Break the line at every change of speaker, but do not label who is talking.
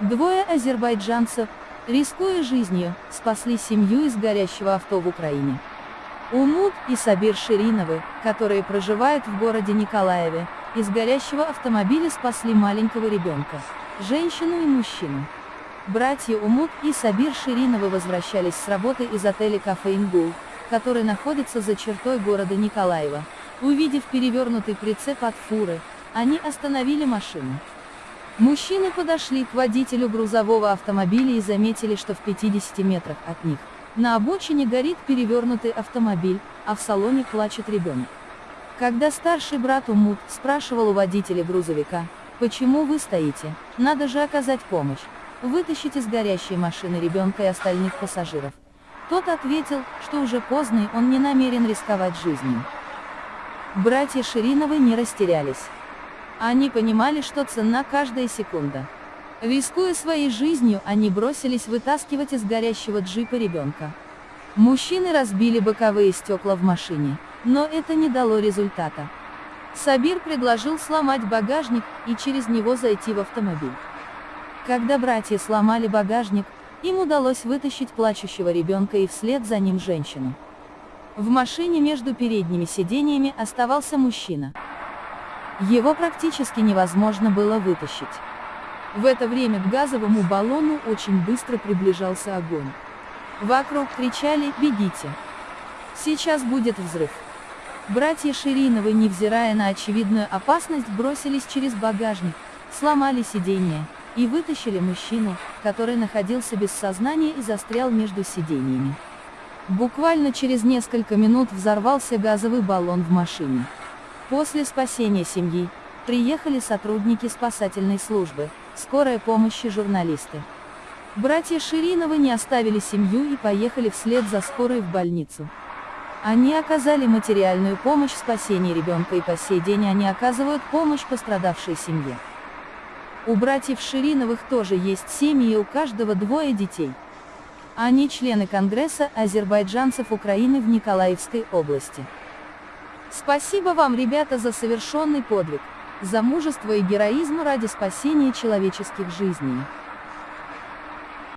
Двое азербайджанцев, рискуя жизнью, спасли семью из горящего авто в Украине. Умут и Сабир Шириновы, которые проживают в городе Николаеве, из горящего автомобиля спасли маленького ребенка, женщину и мужчину. Братья Умут и Сабир Шириновы возвращались с работы из отеля «Кафе Ингул», который находится за чертой города Николаева. Увидев перевернутый прицеп от фуры, они остановили машину. Мужчины подошли к водителю грузового автомобиля и заметили, что в 50 метрах от них, на обочине горит перевернутый автомобиль, а в салоне плачет ребенок. Когда старший брат Умут спрашивал у водителя грузовика, почему вы стоите, надо же оказать помощь, вытащить из горящей машины ребенка и остальных пассажиров. Тот ответил, что уже поздно и он не намерен рисковать жизнью. Братья Шириновы не растерялись. Они понимали, что ценна каждая секунда. Рискуя своей жизнью, они бросились вытаскивать из горящего джипа ребенка. Мужчины разбили боковые стекла в машине, но это не дало результата. Сабир предложил сломать багажник и через него зайти в автомобиль. Когда братья сломали багажник, им удалось вытащить плачущего ребенка и вслед за ним женщину. В машине между передними сидениями оставался мужчина. Его практически невозможно было вытащить. В это время к газовому баллону очень быстро приближался огонь. Вокруг кричали «Бегите!». Сейчас будет взрыв. Братья Шириновы, невзирая на очевидную опасность, бросились через багажник, сломали сиденье и вытащили мужчину, который находился без сознания и застрял между сиденьями. Буквально через несколько минут взорвался газовый баллон в машине. После спасения семьи, приехали сотрудники спасательной службы, скорая помощь и журналисты. Братья Шириновы не оставили семью и поехали вслед за скорой в больницу. Они оказали материальную помощь в спасении ребенка и по сей день они оказывают помощь пострадавшей семье. У братьев Шириновых тоже есть семьи и у каждого двое детей. Они члены Конгресса азербайджанцев Украины в Николаевской области. Спасибо вам, ребята, за совершенный подвиг, за мужество и героизм ради спасения человеческих жизней.